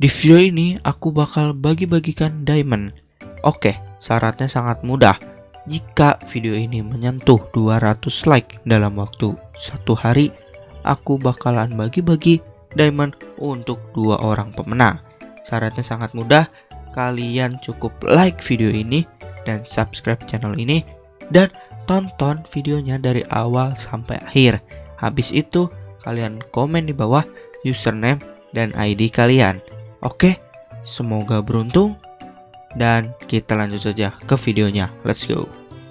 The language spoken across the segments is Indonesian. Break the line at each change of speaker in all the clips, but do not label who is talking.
Di video ini aku bakal bagi-bagikan diamond. Oke, syaratnya sangat mudah. Jika video ini menyentuh 200 like dalam waktu satu hari, aku bakalan bagi-bagi diamond untuk dua orang pemenang. Syaratnya sangat mudah, kalian cukup like video ini dan subscribe channel ini dan tonton videonya dari awal sampai akhir. Habis itu, kalian komen di bawah username dan ID kalian. Oke, semoga beruntung dan kita lanjut saja ke videonya. Let's go.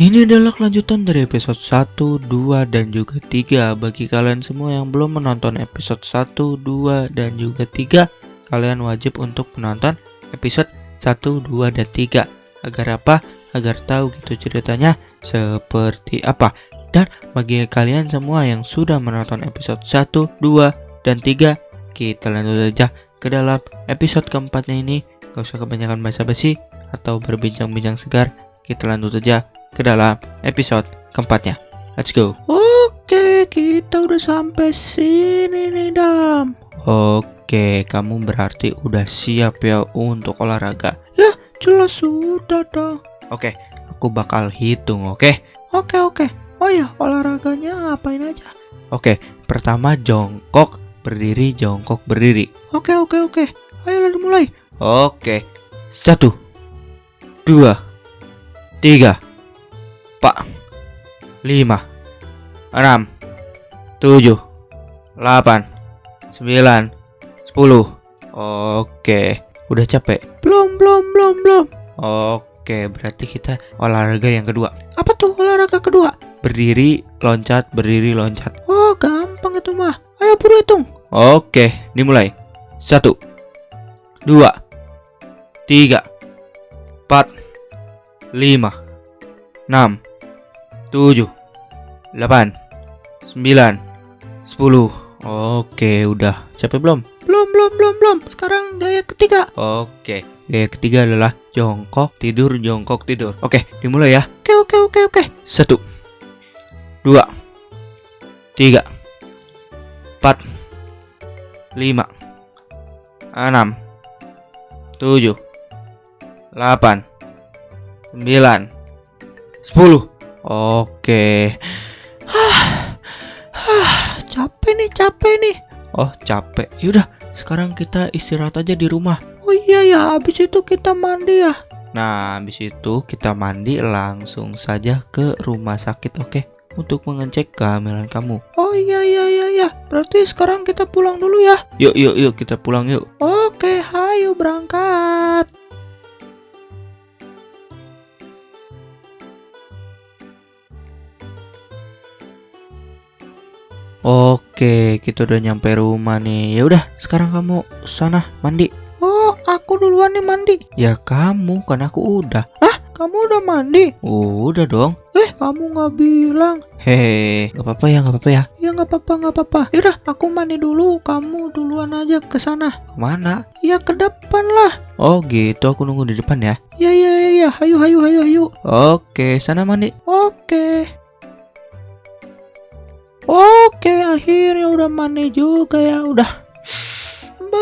Ini adalah kelanjutan dari episode 1, 2, dan juga 3 Bagi kalian semua yang belum menonton episode 1, 2, dan juga 3 Kalian wajib untuk menonton episode 1, 2, dan 3 Agar apa? Agar tahu gitu ceritanya seperti apa Dan bagi kalian semua yang sudah menonton episode 1, 2, dan 3 Kita lanjut saja ke dalam episode keempatnya ini Gak usah kebanyakan basa-basi atau berbincang-bincang segar Kita lanjut saja ke dalam episode keempatnya. Let's go. Oke, kita udah sampai sini nih, Dam. Oke, kamu berarti udah siap ya untuk olahraga. Ya, jelas sudah dong. Oke, aku bakal hitung, oke? Oke, oke. Oh ya, olahraganya ngapain aja? Oke, pertama jongkok, berdiri, jongkok, berdiri. Oke, oke, oke. Ayo lalu mulai. Oke. Satu. Dua. Tiga Pak 5 6 7 8 9 10 Oke Udah capek? Belum belum belum belum Oke berarti kita olahraga yang kedua Apa tuh olahraga kedua? Berdiri loncat berdiri loncat Oh gampang itu mah Ayo buru hitung. Oke dimulai. Satu Dua Tiga Empat Lima Enam 7 8 9 10 Oke udah. Capek belum? Belum belum belum belum. Sekarang gaya ketiga. Oke Gaya ketiga adalah jongkok tidur jongkok tidur. Oke dimulai ya. Oke oke oke oke. Satu Dua Tiga Empat Lima Enam Tujuh Delapan Sembilan Sepuluh Oke. Hah, hah, capek nih, capek nih. Oh, capek. Yaudah, sekarang kita istirahat aja di rumah. Oh iya ya, habis itu kita mandi ya. Nah, habis itu kita mandi langsung saja ke rumah sakit, oke? Untuk mengecek kehamilan kamu. Oh iya iya iya iya. Berarti sekarang kita pulang dulu ya. Yuk yuk yuk kita pulang yuk. Oke, hayu berangkat. Oke, kita udah nyampe rumah nih. Ya udah, sekarang kamu sana mandi. Oh, aku duluan nih mandi. Ya kamu, kan aku udah. Ah, kamu udah mandi? Udah dong. Eh, kamu nggak bilang. Hehe, nggak apa-apa ya, nggak apa-apa ya. Ya nggak apa-apa, nggak apa-apa. Yaudah, aku mandi dulu. Kamu duluan aja ke sana. Mana? Ya ke depan lah. Oh gitu, aku nunggu di depan ya. Ya ya ya ya, hayu hayu hayu hayu. Oke, sana mandi. Oke. Oke, akhirnya udah mandi juga ya. Udah.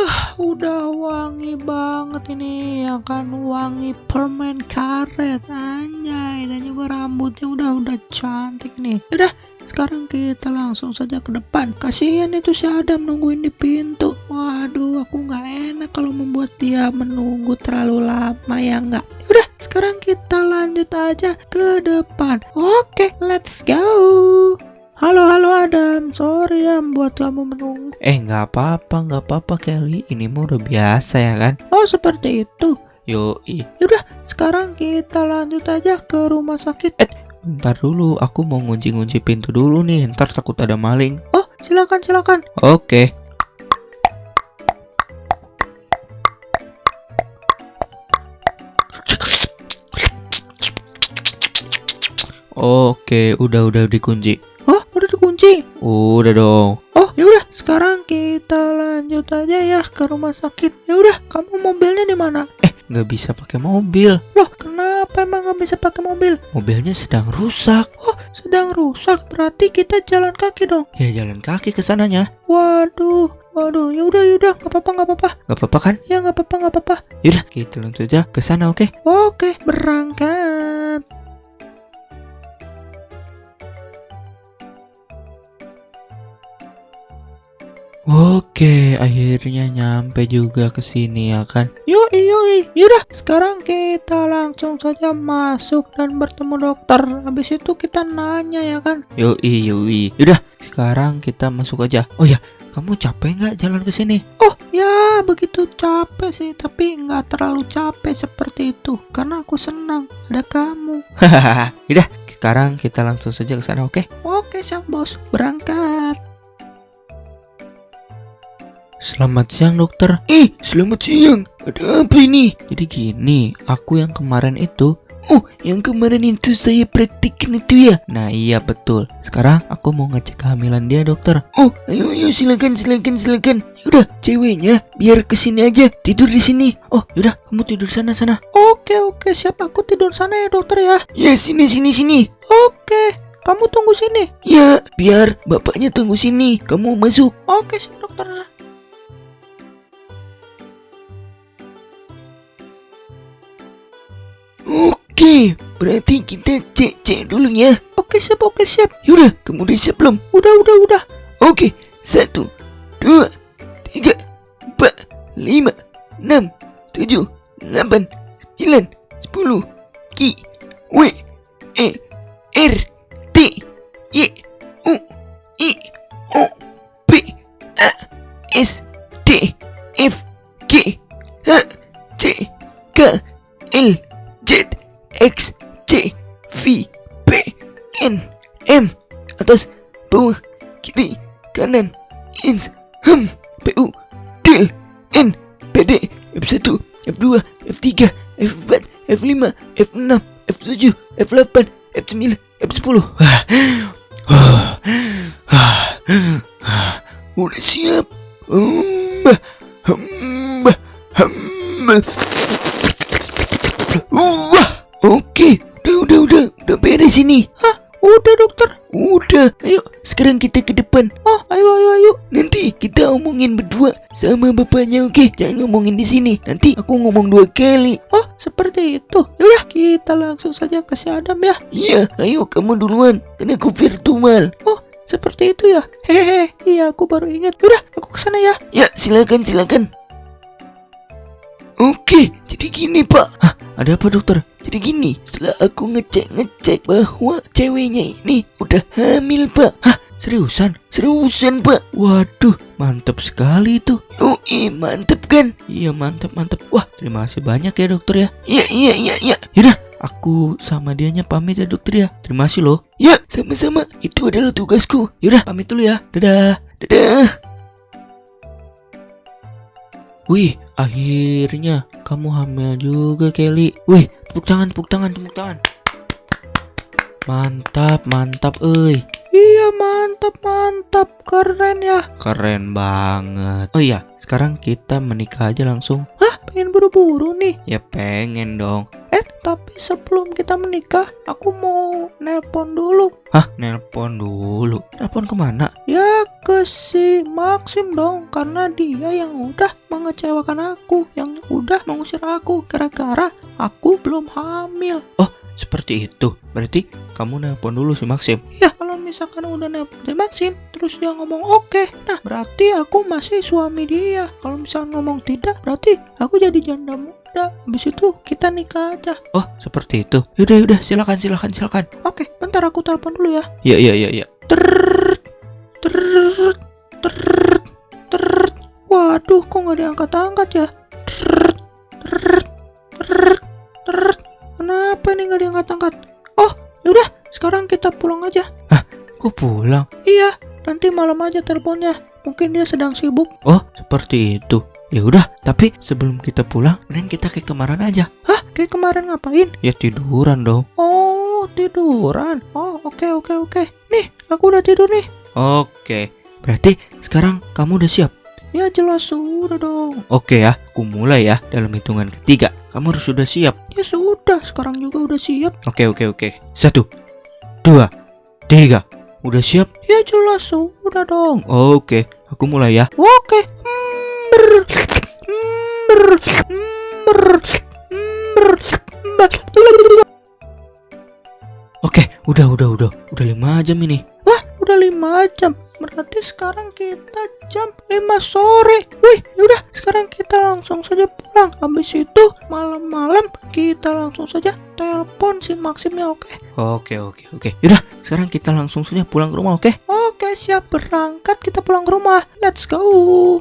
Bah, udah wangi banget ini ya kan wangi permen karet anjay dan juga rambutnya udah udah cantik nih. Udah, sekarang kita langsung saja ke depan. Kasihan itu si Adam nungguin di pintu. Waduh, aku nggak enak kalau membuat dia menunggu terlalu lama ya nggak. Udah, sekarang kita lanjut aja ke depan. Oke, let's go. Halo halo Adam, sorry ya buat kamu menunggu. Eh nggak apa-apa nggak apa-apa Kelly, ini mau udah biasa ya kan? Oh seperti itu. Yoi. Yaudah, sekarang kita lanjut aja ke rumah sakit. Eh, ntar dulu, aku mau ngunci-ngunci pintu dulu nih, ntar takut ada maling. Oh, silakan silakan. Oke. Oke, udah udah dikunci. Oh, udah dikunci. Udah dong. Oh, ya udah. Sekarang kita lanjut aja ya ke rumah sakit. Ya udah, kamu mobilnya di mana? Eh, nggak bisa pakai mobil. Loh, kenapa emang nggak bisa pakai mobil? Mobilnya sedang rusak. Oh, sedang rusak. Berarti kita jalan kaki dong. Ya, jalan kaki ke sananya. Waduh,
Waduh, yaudah yaudah, nggak apa-apa nggak apa-apa. Nggak apa-apa kan? Ya nggak apa-apa nggak apa-apa. Yaudah, kita langsung aja ke sana, oke? Oke, berangkat. Oke, akhirnya nyampe juga ke sini ya kan. Yuk, yuk, yaudah. Sekarang kita langsung saja masuk dan bertemu dokter. Habis itu kita nanya ya kan. Yuk, yuk, yaudah. Sekarang kita masuk aja. Oh ya, kamu capek nggak jalan ke sini? Oh ya, begitu capek sih, tapi nggak terlalu capek seperti itu karena aku senang ada kamu. Hahaha, udah. Sekarang kita langsung saja ke sana, oke? Oke, siap bos. Berangkat. Selamat siang dokter
Eh, selamat siang. Ada apa ini?
Jadi gini, aku yang kemarin itu
Oh, yang kemarin itu saya praktikkan itu ya?
Nah iya betul Sekarang aku mau ngecek kehamilan dia dokter
Oh, ayo ayo silakan silakan silakan. Udah, ceweknya biar ke sini aja tidur di sini.
Oh yaudah kamu tidur sana sana Oke oke siap aku tidur sana ya dokter ya
Ya sini sini sini.
Oke kamu tunggu sini
Ya, biar bapaknya tunggu sini. Kamu masuk.
Oke siap dokter
Oke, berarti kita cek cek dulu ya.
Oke siap oke siap
Yaudah, kamu udah siap belum?
Udah udah udah
Oke, satu, dua, tiga, empat, lima, enam, tujuh, delapan, sembilan, sepuluh, Ki, W, E, R, kanan, ins, hem, PU, del, N, PD, F1, F2, F3, F4, F5, F6, F7, F8, F9, F10. Udah siap. Hmm, hmm, hmm. Wah, sekarang kita ke depan. Oh, ayo, ayo, ayo. Nanti kita omongin berdua sama bapaknya, oke? Jangan ngomongin di sini. Nanti aku ngomong dua kali.
Oh seperti itu Yaudah kita langsung saja ke si Adam ya
Iya, ayo kamu duluan. Karena aku virtual.
Oh seperti itu ya Hehehe Iya aku baru ingat Udah aku ke sana ya
Ya, silakan, silakan. Oke, jadi gini pak.
Hah ada apa dokter
Jadi gini, setelah aku ngecek-ngecek bahwa ceweknya ini udah hamil pak.
Hah seriusan
Seriusan pak.
Waduh mantap sekali itu
Yoi, mantep kan?
Iya mantap mantap Wah terima kasih banyak ya dokter ya
Iya, iya, iya, iya.
Yaudah aku sama dianya pamit ya dokter ya Terima kasih loh
Ya, sama-sama. Itu adalah tugasku.
Yaudah pamit dulu ya Dadah
Dadah.
Wih akhirnya kamu hamil juga Kelly Wih tepuk tangan tepuk tangan tepuk tangan Mantap mantap euy Iya mantap mantap. Keren ya. Keren banget. Oh iya sekarang kita menikah aja langsung. Hah? Pengen buru-buru nih? Ya pengen dong. Eh tapi sebelum kita menikah Aku mau nelpon dulu. Hah? Nelpon dulu? Nelpon ke mana? Ya ke si Maxim dong Karena dia yang udah mengecewakan aku Yang udah mengusir aku Gara-gara aku belum hamil. Oh seperti itu. Berarti kamu nelpon dulu si Maxim? Ya misalkan udah nelpon si Maxim Terus dia ngomong oke Nah berarti aku masih suami dia. Kalau misalkan ngomong tidak Berarti aku jadi janda muda. Habis itu kita nikah aja. Oh seperti itu. Yaudah yaudah silakan silakan silakan. Oke bentar aku telepon dulu ya. Iya iya iya iya. Waduh kok nggak diangkat-angkat ya? Terrrrt, terrrrt, terrrrt. Kenapa ini nggak diangkat-angkat? Kok pulang? Iya, nanti malam aja teleponnya. Mungkin dia sedang sibuk. Oh, seperti itu. Ya udah, tapi sebelum kita pulang, mending kita kayak kemarin aja. Hah, kayak kemarin ngapain? Ya tiduran dong. Oh, tiduran. Oh, oke oke oke. Nih, aku udah tidur nih. Oke, berarti sekarang kamu udah siap? Ya jelas sudah dong. Oke ya, aku mulai ya dalam hitungan ketiga. Kamu harus sudah siap. Ya sudah, sekarang juga udah siap. Oke oke oke. Satu, dua, tiga. Udah siap? Ya jelas sudah dong. Oke, aku mulai ya. Oke. Oke, udah, udah, udah, udah lima jam ini. Wah, udah lima jam. Berarti sekarang kita jam 5 sore. Wih, yaudah, sekarang kita langsung saja pulang. Habis itu malam-malam kita langsung saja telepon si Maxim ya, oke? Oke, oke, oke. Yaudah, sekarang kita langsung saja pulang ke rumah, oke? Oke, siap berangkat. Kita pulang ke rumah. Let's go.